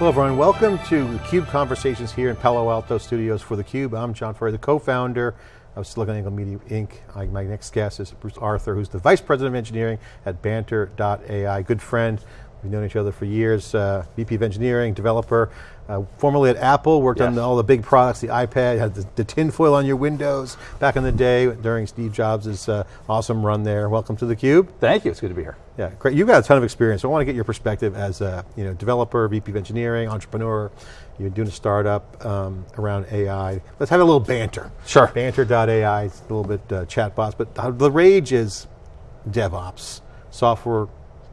Hello everyone, welcome to theCUBE Conversations here in Palo Alto Studios for theCUBE. I'm John Furrier, the co-founder of SiliconANGLE Media Inc. My next guest is Bruce Arthur, who's the Vice President of Engineering at Banter.ai, good friend. We've known each other for years, uh, VP of Engineering, developer, uh, formerly at Apple, worked yes. on all the big products, the iPad, had the, the tinfoil on your windows back in the day during Steve Jobs' uh, awesome run there. Welcome to theCUBE. Thank you, it's good to be here. Yeah, great. You've got a ton of experience. So I want to get your perspective as a you know, developer, VP of Engineering, entrepreneur. You're doing a startup um, around AI. Let's have a little banter. Sure. Banter.ai, it's a little bit uh, chatbots, but the rage is DevOps, software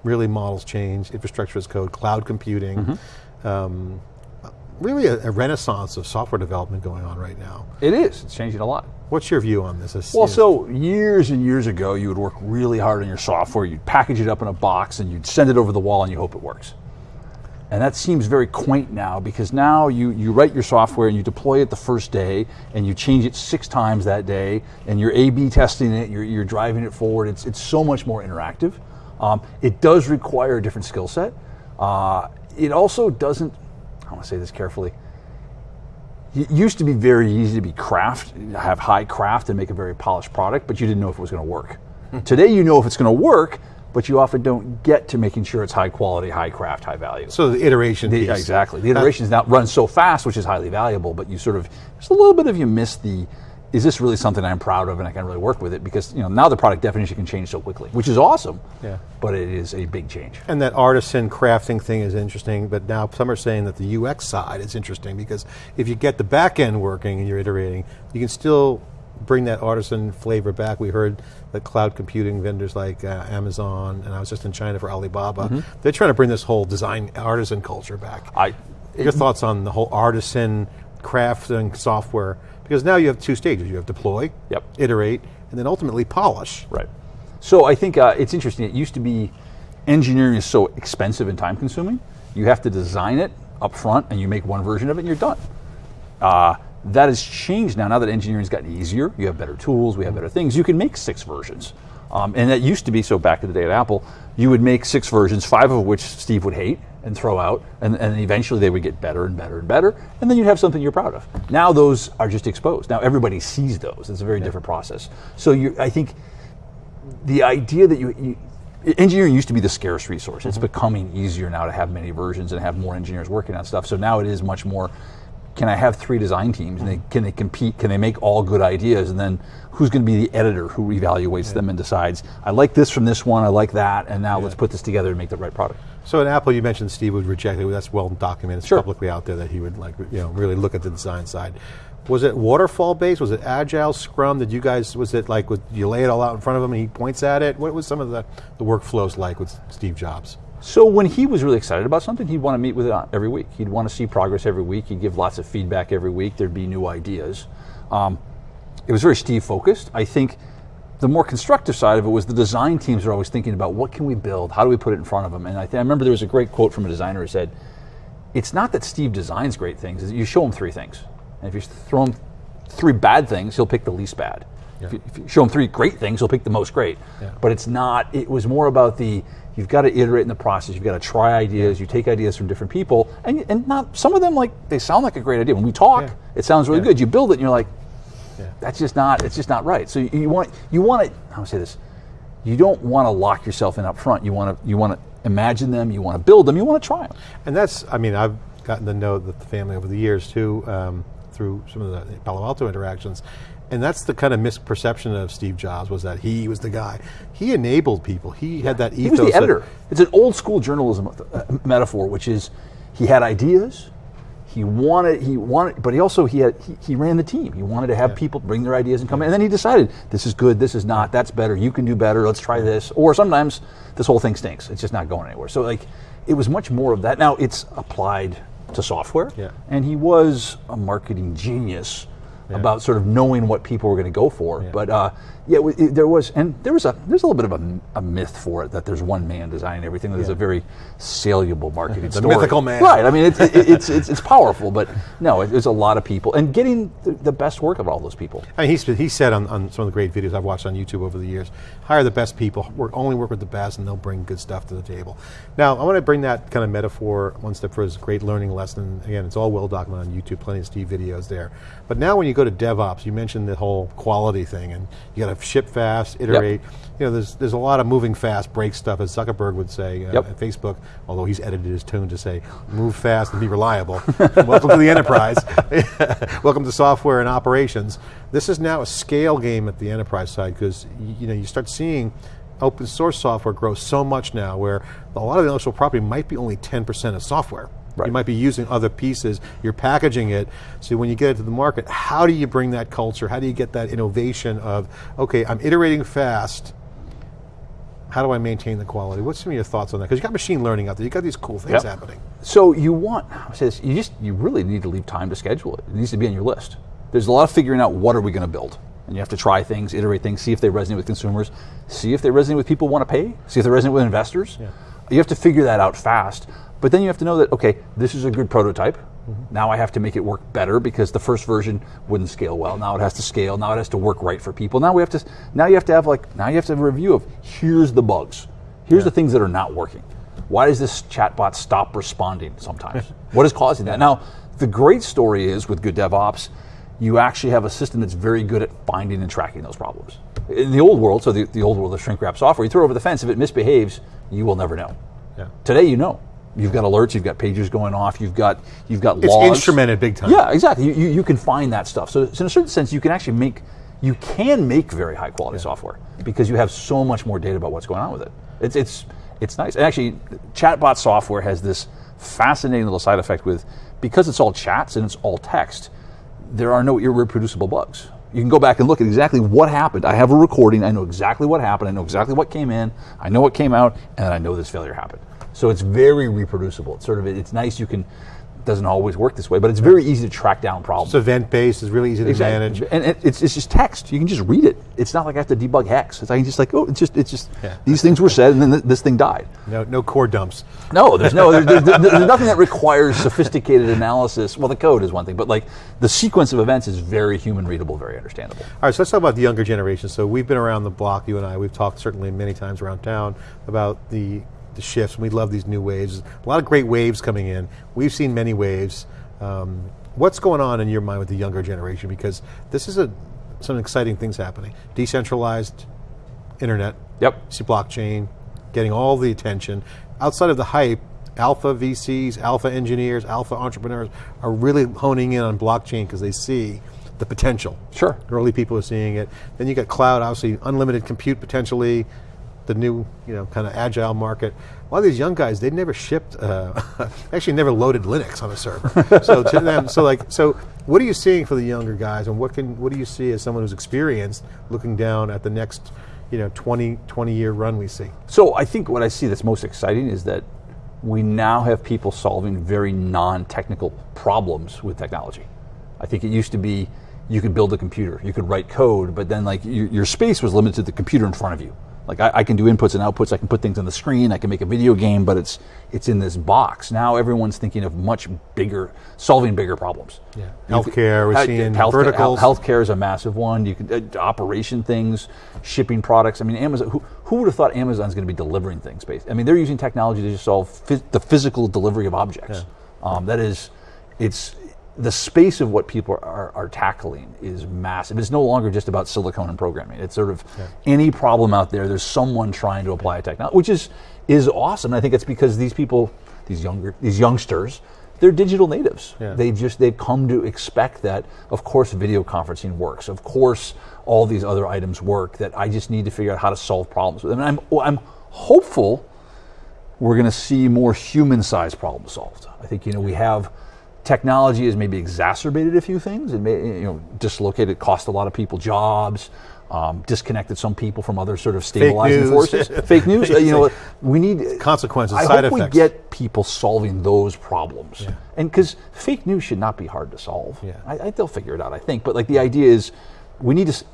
really models change, infrastructure as code, cloud computing. Mm -hmm. um, really a, a, renaissance of software development going on right now. It is, it's changing a lot. What's your view on this? Well, so years and years ago, you would work really hard on your software, you'd package it up in a box and you'd send it over the wall and you hope it works. And that seems very quaint now because now you, you write your software and you deploy it the first day and you change it six times that day and you're A-B testing it, you're, you're driving it forward. It's, it's so much more interactive. Um, it does require a different skill set. Uh, it also doesn't, I want to say this carefully, it used to be very easy to be craft, have high craft and make a very polished product, but you didn't know if it was going to work. Hmm. Today you know if it's going to work, but you often don't get to making sure it's high quality, high craft, high value. So the iteration the, Exactly. The iteration is not run so fast, which is highly valuable, but you sort of, just a little bit of you miss the, is this really something I'm proud of and I can really work with it? Because you know now the product definition can change so quickly, which is awesome. Yeah. But it is a big change. And that artisan crafting thing is interesting, but now some are saying that the UX side is interesting because if you get the back end working and you're iterating, you can still bring that artisan flavor back. We heard that cloud computing vendors like uh, Amazon, and I was just in China for Alibaba, mm -hmm. they're trying to bring this whole design artisan culture back. I, Your it, thoughts on the whole artisan crafting software because now you have two stages. You have deploy, yep. iterate, and then ultimately polish. Right. So I think uh, it's interesting. It used to be engineering is so expensive and time consuming. You have to design it up front and you make one version of it and you're done. Uh, that has changed now. Now that engineering's gotten easier, you have better tools, we have better things. You can make six versions. Um, and that used to be, so back in the day at Apple, you would make six versions, five of which Steve would hate, and throw out, and, and eventually they would get better and better and better, and then you'd have something you're proud of. Now those are just exposed. Now everybody sees those. It's a very yeah. different process. So you, I think the idea that you, you engineering used to be the scarce resource. It's mm -hmm. becoming easier now to have many versions and have more engineers working on stuff. So now it is much more can I have three design teams and they, can they compete? Can they make all good ideas? And then who's going to be the editor who evaluates yeah. them and decides, I like this from this one, I like that, and now yeah. let's put this together and make the right product. So in Apple, you mentioned Steve would reject it. That's well documented. It's sure. publicly out there that he would like, you know, really look at the design side. Was it waterfall based? Was it agile, Scrum? Did you guys? Was it like? Was, you lay it all out in front of him and he points at it? What was some of the the workflows like with Steve Jobs? So when he was really excited about something, he'd want to meet with it every week. He'd want to see progress every week. He'd give lots of feedback every week. There'd be new ideas. Um, it was very Steve focused. I think the more constructive side of it was the design teams are always thinking about what can we build? How do we put it in front of them? And I, I remember there was a great quote from a designer who said, it's not that Steve designs great things, you show him three things. And if you throw him three bad things, he'll pick the least bad. Yeah. If, you, if, you, show him three great things, he'll pick the most great. Yeah. But it's not, it was more about the, you've got to iterate in the process, you've got to try ideas, yeah. you take ideas from different people, and, and not, some of them like, they sound like a great idea. When we talk, it sounds really good. You build it and you're like, that's just not, it's just not right. So you, you want, you want to, how do I say this? You don't want to lock yourself in up front. You want to, you want to imagine them, you want to build them, you want to try them. And that's, I mean, I've gotten to know the family over the years too, um, through some of the Palo Alto interactions. And that's the kind of misperception of Steve Jobs was that he was the guy. He enabled people. He had that ethos. He was the editor. It's an old school journalism uh, metaphor, which is he had ideas, he wanted he wanted but he also he had he, he ran the team. He wanted to have yeah. people bring their ideas and come in. And then he decided this is good this is not that's better you can do better let's try this. Or sometimes this whole thing stinks it's just not going anywhere. So like it was much more of that. Now it's applied to software. Yeah. and he was a marketing genius about sort of knowing what people were going to go for. But uh, yeah, it- there was, and there was a there's a little bit of a, a myth for it that there's one man designing everything. There's a very saleable marketing The story. mythical man. right? I mean, it's it, it's, it's it's powerful, but no, it, it's a lot of people, and getting the, the best work of all those people. I mean, he's, he said on, on some of the great videos I've watched on YouTube over the years, hire the best people, work, only work with the best, and they'll bring good stuff to the table. Now, I want to bring that kind of metaphor one step further. It's a great learning lesson. Again, it's all well documented on YouTube, plenty of Steve videos there. But now when you go to DevOps, you mentioned the whole quality thing, and you got to ship fast, iterate. You know, there's, there's a lot of moving fast, break stuff, as Zuckerberg would say uh, Yep. at Facebook, although he's edited his tune to say, move fast and be reliable. Welcome to the enterprise. Welcome to software and operations. This is now a scale game at the enterprise side because you know you start seeing open source software grow so much now where a lot of the intellectual property might be only 10% of software. Right. You might be using other pieces, you're packaging it. So when you get it to the market, how do you bring that culture? How do you get that innovation of, okay, I'm iterating fast, how do I maintain the quality? What's some of your thoughts on that? Because you got machine learning out there, you got these cool things Yep. happening. So you want, I say this, you just, you really need to leave time to schedule it. It needs to be on your list. There's a lot of figuring out what are we going to build. And you have to try things, iterate things, see if they resonate with consumers, see if they resonate with people who want to pay, see if they resonate with investors. You have to figure that out fast. But then you have to know that, okay, this is a good prototype. Mm-hmm. Now I have to make it work better because the first version wouldn't scale well. Now it has to scale. Now it has to work right for people. Now we have to, now you have to have like, now you have to have a review of here's the bugs. Here's the things that are not working. Why does this chatbot stop responding sometimes? what is causing that? Now, the great story is with good DevOps, you actually have a system that's very good at finding and tracking those problems. In the old world, so the, the old world of shrink wrap software, you throw over the fence, if it misbehaves, you will never know. Yeah. Today, you know. You've got alerts, you've got pages going off, you've got you've got It's logs. instrumented big time. Yeah, exactly. You, you, you can find that stuff. So, so in a certain sense, you can actually make you can make very high quality software because you have so much more data about what's going on with it. It's it's it's nice. And actually, chatbot software has this fascinating little side effect with because it's all chats and it's all text. There are no irreproducible bugs. You can go back and look at exactly what happened. I have a recording. I know exactly what happened. I know exactly what came in. I know what came out, and I know this failure happened. So it's very reproducible. It's sort of it's nice. You can doesn't always work this way, but it's very easy to track down problems. It's event based, it's really easy to manage. And it, it's, it's just text. You can just read it. It's not like I have to debug hex. It's like just like oh, it's just it's just Yeah. these things were said, and then th- this thing died. No, no core dumps. No, there's no, there's, there's, there's nothing that requires sophisticated analysis. Well, the code is one thing, but like the sequence of events is very human readable, very understandable. All right, so let's talk about the younger generation. So we've been around the block, you and I. We've talked certainly many times around town about the the shifts. We love these new waves. A lot of great waves coming in. We've seen many waves. Um, what's going on in your mind with the younger generation? Because this is a some exciting things happening. Decentralized internet. Yep. See blockchain, getting all the attention. Outside of the hype, alpha VCs, alpha engineers, alpha entrepreneurs are really honing in on blockchain because they see the potential. Sure. Early people are seeing it. Then you got cloud, obviously unlimited compute potentially, the new, you know, kind of agile market. A lot of these young guys, they never shipped, uh, actually never loaded Linux on a server. so to them, so like, so what are you seeing for the younger guys, and what can, what do you see as someone who's experienced looking down at the next, you know, 20, 20 year run we see? So I think what I see that's most exciting is that we now have people solving very non-technical problems with technology. I think it used to be you could build a computer, you could write code, but then like your, your space was limited to the computer in front of you. Like I, I can do inputs and outputs, I can put things on the screen, I can make a video game, but it's it's in this box. Now everyone's thinking of much bigger, solving bigger problems. Yeah. You Healthcare, we're seeing healthcare- verticals. health- Healthcare is a massive one. You can uh, operation things, shipping products. I mean, Amazon. Who, who would have thought Amazon's going to be delivering things? Based. I mean, they're using technology to just solve phys- the physical delivery of objects. Um, that is, it's the space of what people are, are tackling is massive. It's no longer just about silicone and programming. It's sort of any problem out there. There's someone trying to apply a technology, which is is awesome. I think it's because these people, these younger, these youngsters, they're digital natives. Yeah. They've just they've come to expect that. Of course, video conferencing works. Of course, all these other items work. That I just need to figure out how to solve problems with them. And I'm oh, I'm hopeful we're going to see more human-sized problems solved. I think you know we have technology has maybe exacerbated a few things and may, you know dislocated, cost a lot of people jobs. Um, disconnected some people from other sort of stabilizing news. forces. Fake news. uh, you know, we need Consequences, I side hope effects. we get people solving those problems, and because fake news should not be hard to solve. Yeah. I, I, they'll figure it out, I think. But like the idea is, we need to.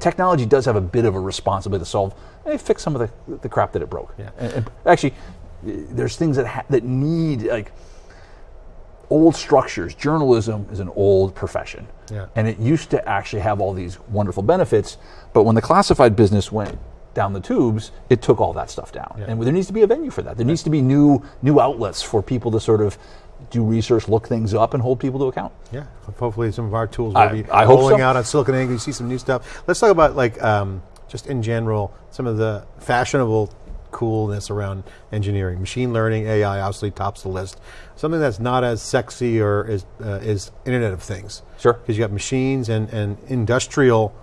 Technology does have a bit of a responsibility to solve, and fix some of the, the crap that it broke. Yeah. And, and actually, there's things that ha- that need like old structures. Journalism is an old profession, Yeah. and it used to actually have all these wonderful benefits. But when the classified business went down the tubes, it took all that stuff down. And there needs to be a venue for that. There needs to be new new outlets for people to sort of do research, look things up, and hold people to account. Yeah, hopefully some of our tools will I- be I rolling so. out on Silicon Angle. You see some new stuff. Let's talk about like um, just in general some of the fashionable coolness around engineering. Machine learning, AI obviously tops the list. Something that's not as sexy or is uh, is Internet of Things. Sure. because you got machines and and industrial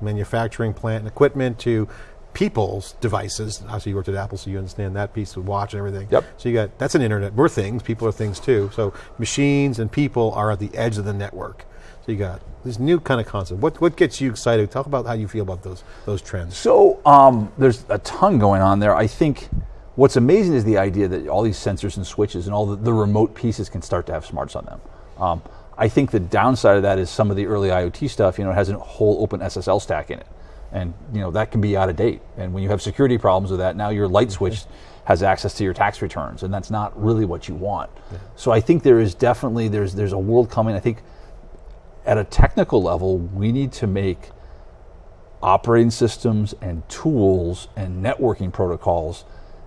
manufacturing plant and equipment to people's devices. Obviously, you worked at Apple, so you understand that piece of watch and everything. Yep. So you got that's an internet. We're things. People are things too. So machines and people are at the edge of the network. So you got this new kind of concept. What what gets you excited? Talk about how you feel about those those trends. So um, there's a ton going on there. I think what's amazing is the idea that all these sensors and switches and all the, the remote pieces can start to have smarts on them. Um, I think the downside of that is some of the early IoT stuff. You know, it has a whole open SSL stack in it, and you know that can be out of date. And when you have security problems with that, now your light switch has access to your tax returns, and that's not really what you want. So I think there is definitely there's there's a world coming. I think at a technical level, we need to make operating systems and tools and networking protocols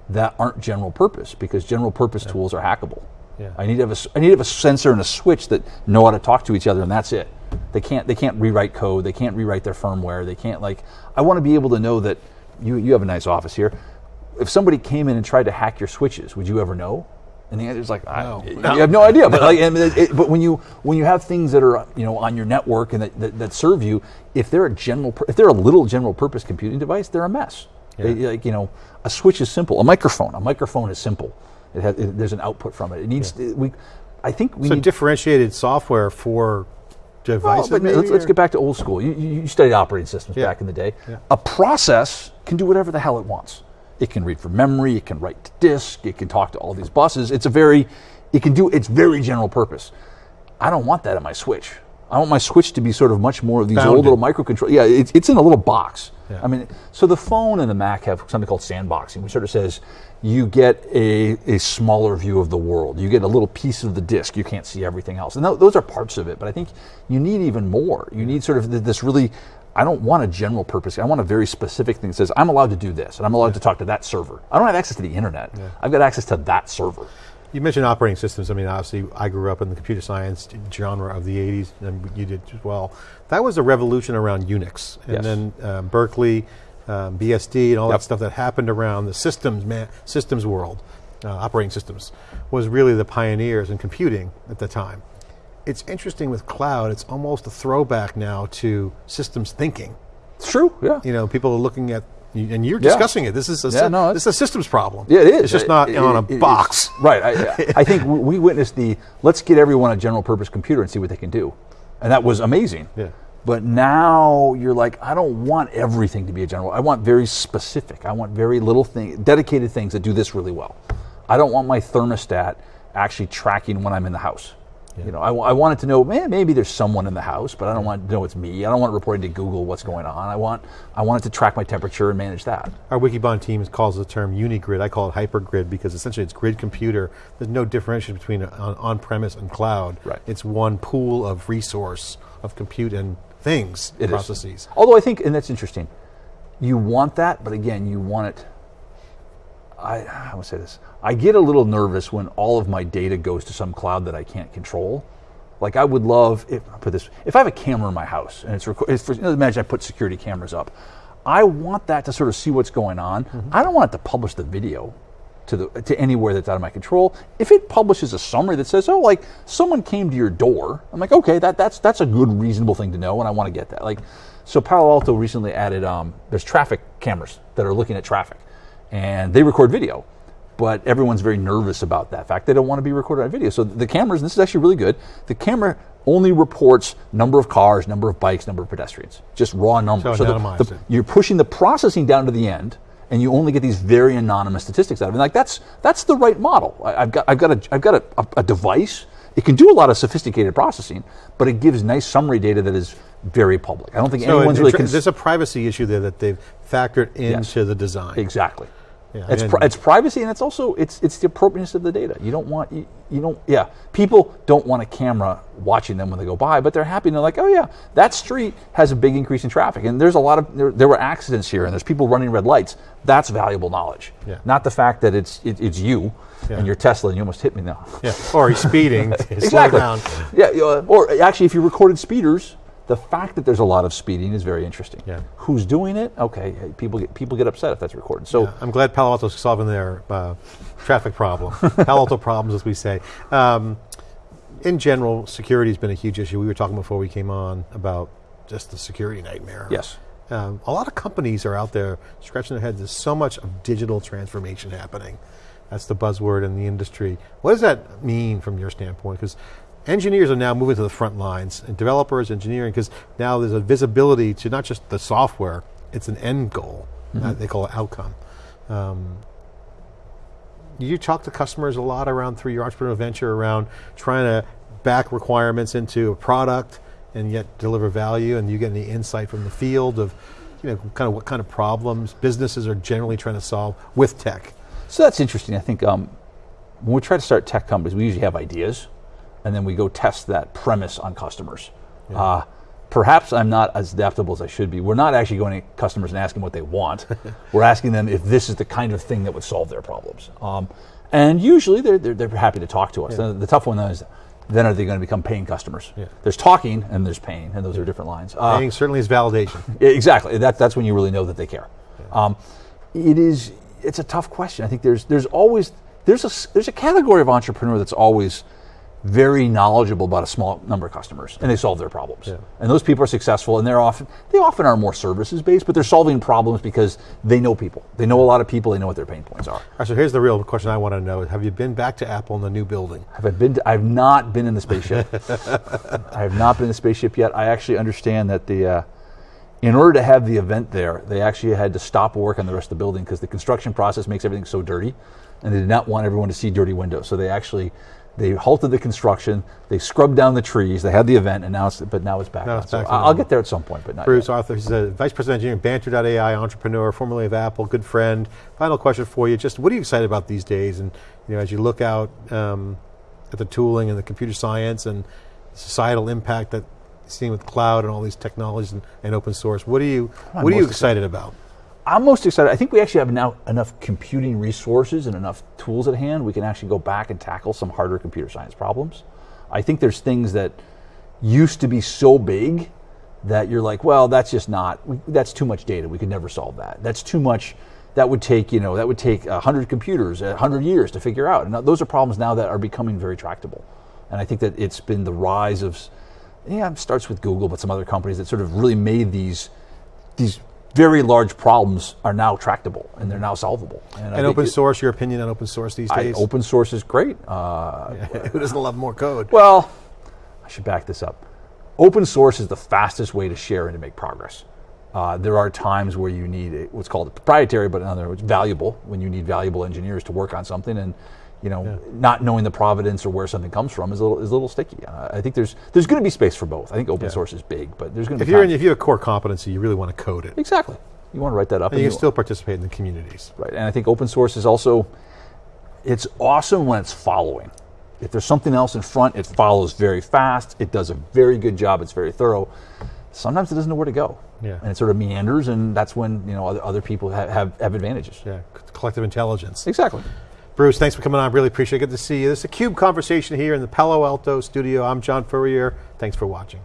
that aren't general purpose because general purpose tools are hackable. Yeah. I need to have a I need to have a sensor and a switch that know how to talk to each other and that's it. They can't they can't rewrite code, they can't rewrite their firmware, they can't like I want to be able to know that you you have a nice office here. If somebody came in and tried to hack your switches, would you ever know? And the answer is like, No. I, you have no idea. But like, it, it- but when you when you have things that are you know on your network and that, that, that serve you, if they're a general, if they're a little general purpose computing device, they're a mess. They- like you know, a switch is simple. A microphone, a microphone is simple. It has, it, there's an output from it. It needs it- we. I think we So need. differentiated software for Well, devices. maybe, let's, let's get back to old school. You, you, you studied operating systems Yeah. back in the day. Yeah. A process can do whatever the hell it wants. It can read from memory. It can write to disk. It can talk to all these buses. It's a very, it can do. It's very general purpose. I don't want that in my switch. I want my switch to be sort of much more of these old little microcontrollers. Yeah, it's, it's in a little box. Yeah. I mean, so the phone and the Mac have something called sandboxing, which sort of says you get a, a smaller view of the world. You get a little piece of the disk. You can't see everything else. And tho- those are parts of it, but I think you need even more. You need sort of th- this really, I don't want a general purpose. I want a very specific thing that says, I'm allowed to do this, and I'm allowed to talk to that server. I don't have access to the internet. I've got access to that server. You mentioned operating systems. I mean, obviously, I grew up in the computer science genre of the 80s, and you did as well. That was a revolution around Unix. And Yes. then um, Berkeley, um, BSD, and all Yep. that stuff that happened around the systems, man, systems world, uh, operating systems, was really the pioneers in computing at the time. It's interesting with cloud, it's almost a throwback now to systems thinking. It's true, yeah. You know, people are looking at, and you're Yeah. discussing it. This is a, Yeah, no, this is a systems problem. Yeah, it is. It's just not it- on a it- box. Right. I, I think we- we witnessed the let's get everyone a general purpose computer and see what they can do. And that was amazing. Yeah. But now you're like, I don't want everything to be a general. I want very specific. I want very little thing, dedicated things that do this really well. I don't want my thermostat actually tracking when I'm in the house. You know, I, I want it to know, man, maybe there's someone in the house, but I don't want to know it's me. I don't want it reporting to Google what's going on. I want, I want it to track my temperature and manage that. Our Wikibon team calls the term unigrid. I call it hypergrid because essentially it's grid computer. There's no differentiation between on, on-premise and cloud. Right. It's one pool of resource of compute and things, It is. processes. Although I think, and that's interesting, you want that, but again, you want it. I I would say this. I get a little nervous when all of my data goes to some cloud that I can't control. Like I would love if I put this if I have a camera in my house and it's, for, imagine I put security cameras up. I want that to sort of see what's going on. I don't want it to publish the video to the to anywhere that's out of my control. If it publishes a summary that says, "Oh, like someone came to your door," I'm like, "Okay, that that's that's a good, reasonable thing to know," and I want to get that. Like, so Palo Alto recently added um, there's traffic cameras that are looking at traffic, and they record video. but everyone's very nervous about that fact. They don't want to be recorded on video. So the cameras, and this is actually really good, the camera only reports number of cars, number of bikes, number of pedestrians, just raw numbers. So it the- the- you're pushing the processing down to the end, and you only get these very anonymous statistics out of it. And Like that's that's the right model. I, I've got I've got a I've got a, a, a device. It can do a lot of sophisticated processing, but it gives nice summary data that is very public. I don't think So anyone's it- really cons- there's a privacy issue there that they've factored into the design. Exactly. Yeah, it's, pri- it's privacy and it's also it's it's the appropriateness of the data. You don't want you, you don't yeah people don't want a camera watching them when they go by, but they're happy and they're like oh yeah that street has a big increase in traffic and there's a lot of there, there were accidents here and there's people running red lights. That's valuable knowledge. Yeah. Not the fact that it's it, it's you Yeah. and your Tesla and you almost hit me now. Yeah. Or he's speeding. exactly. Yeah. Or actually, if you recorded speeders, the fact that there's a lot of speeding is very interesting. Yeah. Who's doing it? Okay. People get people get upset if that's recorded. So. I'm glad Palo Alto's solving their uh, traffic problem. Palo Alto problems, as we say. Um, in general, security has been a huge issue. We were talking before we came on about just the security nightmare. Yes. Um, a lot of companies are out there scratching their heads. There's so much of digital transformation happening. That's the buzzword in the industry. What does that mean from your standpoint? Because engineers are now moving to the front lines, and developers, engineering, because now there's a visibility to not just the software, it's an end goal. Uh, they call it outcome. Um, you talk to customers a lot around through your entrepreneurial venture around trying to back requirements into a product and yet deliver value and you get any insight from the field of you know kind of what kind of problems businesses are generally trying to solve with tech So that's interesting. I think um, when we try to start tech companies, we usually have ideas, and then we go test that premise on customers. Uh, perhaps I'm not as adaptable as I should be. We're not actually going to customers and asking what they want. We're asking them if this is the kind of thing that would solve their problems. Um, and usually they're, they're, they're happy to talk to us. The, the tough one though is then are they going to become paying customers? Yeah. There's talking and there's paying, and those are different lines. Uh, Paying certainly is validation exactly. That, that's when you really know that they care. Um, it is. It's a tough question. I think there's there's always there's a there's a category of entrepreneur that's always very knowledgeable about a small number of customers and they solve their problems. And those people are successful and they're often they often are more services based, but they're solving problems because they know people. They know a lot of people. They know what their pain points are. All right, so here's the real question i want to know have you been back to apple in the new building Have I been? To, I've not been in the spaceship. I have not been in the spaceship yet. I actually understand that the, uh, in order to have the event there, they actually had to stop work on the rest of the building because the construction process makes everything so dirty, and they did not want everyone to see dirty windows. So they actually, they halted the construction. They scrubbed down the trees. They had the event, and now it's, but now it's back. Now on. it's back I- I'll get there at some point, but not Bruce yet. Arthur, he's a vice president of engineering, Banter.ai entrepreneur, formerly of Apple, good friend. Final question for you: Just what are you excited about these days? And you know, as you look out um, at the tooling and the computer science and societal impact that you're seeing with cloud and all these technologies and, and open source, what are you I'm what are you most excited about? I'm most excited. I think we actually have now enough computing resources and enough tools at hand. We can actually go back and tackle some harder computer science problems. I think there's things that used to be so big that you're like, well, that's just not. That's too much data. We could never solve that. That's too much. That would take you know that would take hundred computers, hundred years to figure out. And those are problems now that are becoming very tractable. And I think that it's been the rise of, yeah, it starts with Google, but some other companies that sort of really made these these very large problems are now tractable and they're now solvable. I And think open it- source, your opinion on open source these I- days? open source is great. Uh, Who doesn't love more code? well, I should back this up. Open source is the fastest way to share and to make progress. Uh, there are times where you need a, what's called proprietary, but in other words, valuable. When you need valuable engineers to work on something, and you know, not knowing the providence or where something comes from is a little, is a little sticky. Uh, I think there's there's going to be space for both. I think open source is big, but there's going to If be you're in, if you have a core competency, you really want to code it. exactly. You want to write that up, And you you- can still participate in the communities. Right, and I think open source is also it's awesome when it's following. If there's something else in front, it follows very fast. It does a very good job. It's very thorough. Sometimes it doesn't know where to go, Yeah. and it sort of meanders, and that's when you know other, other people have, have, have advantages. Yeah, collective intelligence. Exactly. Bruce, thanks for coming on. Really appreciate it. Good to see you. This is a CUBE conversation here in the Palo Alto studio. I'm John Furrier. Thanks for watching.